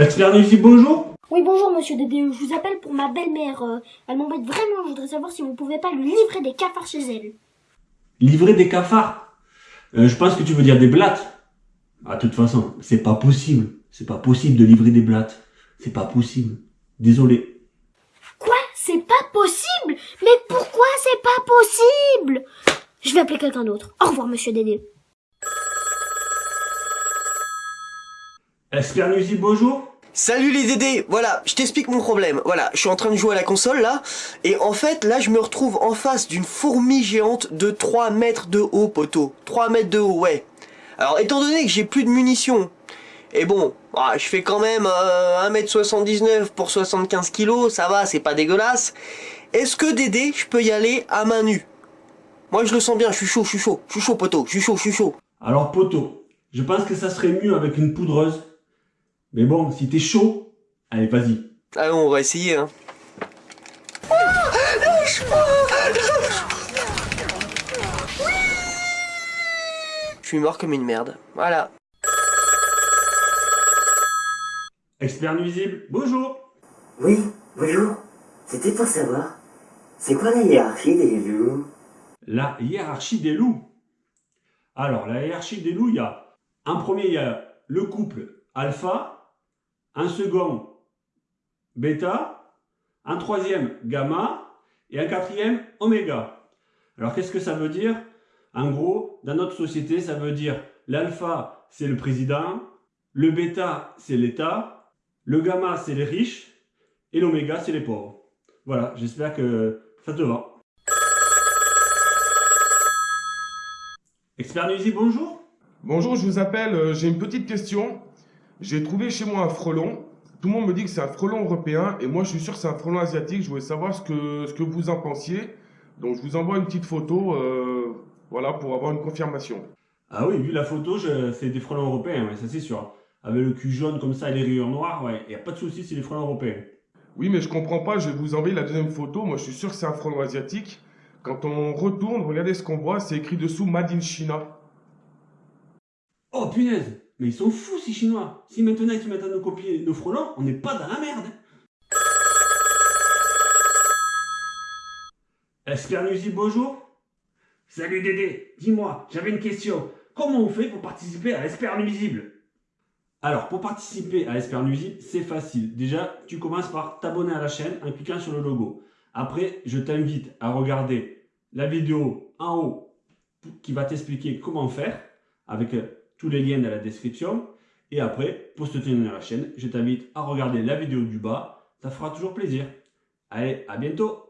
Expert bonjour Oui, bonjour monsieur Dédé, je vous appelle pour ma belle-mère. euh, elle m'embête vraiment, je voudrais savoir si vous pouvez pas lui livrer des cafards chez elle. Livrer des cafards Euh, Je pense que tu veux dire des blattes. Ah, de toute façon, c'est pas possible. C'est pas possible de livrer des blattes. C'est pas possible. Désolé. Quoi? C'est pas possible? Mais pourquoi c'est pas possible? Je vais appeler quelqu'un d'autre. Au revoir monsieur Dédé. Expert nuisible, bonjour Salut les Dédés, voilà, je t'explique mon problème. Voilà, je suis en train de jouer à la console là, et en fait là je me retrouve en face d'une fourmi géante de 3 mètres de haut, poteau. 3 mètres de haut, ouais. Alors étant donné que j'ai plus de munitions, et bon, ah, je fais quand même euh, 1m79 pour 75 kilos, ça va, c'est pas dégueulasse. Est-ce que Dédé, je peux y aller à main nue? Moi je le sens bien, je suis chaud, je suis chaud, je suis chaud poteau, je suis chaud, je suis chaud. Alors, poteau, je pense que ça serait mieux avec une poudreuse. Mais bon, si t'es chaud, allez, vas-y. Allons, on va essayer hein. Je suis mort comme une merde, voilà. Expert nuisible, bonjour Oui, bonjour. C'était pour savoir, c'est quoi la hiérarchie des loups? La hiérarchie des loups. Alors, la hiérarchie des loups, il y a... En premier, il y a le couple alpha, un second bêta, un troisième gamma et un quatrième oméga. Alors, qu'est-ce que ça veut dire? En gros, dans notre société, ça veut dire l'alpha, c'est le président, le bêta, c'est l'État, le gamma, c'est les riches et l'oméga, c'est les pauvres. Voilà, j'espère que ça te va. Expert nuisible, bonjour Bonjour, je vous appelle, euh, j'ai une petite question. J'ai trouvé chez moi un frelon. Tout le monde me dit que c'est un frelon européen et moi je suis sûr que c'est un frelon asiatique. Je voulais savoir ce que, ce que vous en pensiez. Donc je vous envoie une petite photo euh, voilà, pour avoir une confirmation. Ah oui, vu la photo, c'est des frelons européens, ouais, ça c'est sûr. Avec le cul jaune comme ça et les rayures noires, ouais, y a pas de souci, c'est des frelons européens. Oui, mais je comprends pas, je vais vous envoyer la deuxième photo. Moi je suis sûr que c'est un frelon asiatique. Quand on retourne, regardez ce qu'on voit, c'est écrit dessous Made in China. Oh punaise, mais ils sont fous ces Chinois. Si maintenant ils mettent à nous copier nos frelons, on n'est pas dans la merde. Expert nuisible, bonjour Salut Dédé, dis-moi, j'avais une question. Comment on fait pour participer à Expert nuisible? Alors, pour participer à Expert nuisible, c'est facile. Déjà, tu commences par t'abonner à la chaîne en cliquant sur le logo. Après, je t'invite à regarder la vidéo en haut qui va t'expliquer comment faire avec tous les liens dans la description. Et après, pour soutenir la chaîne, je t'invite à regarder la vidéo du bas. Ça fera toujours plaisir. Allez, à bientôt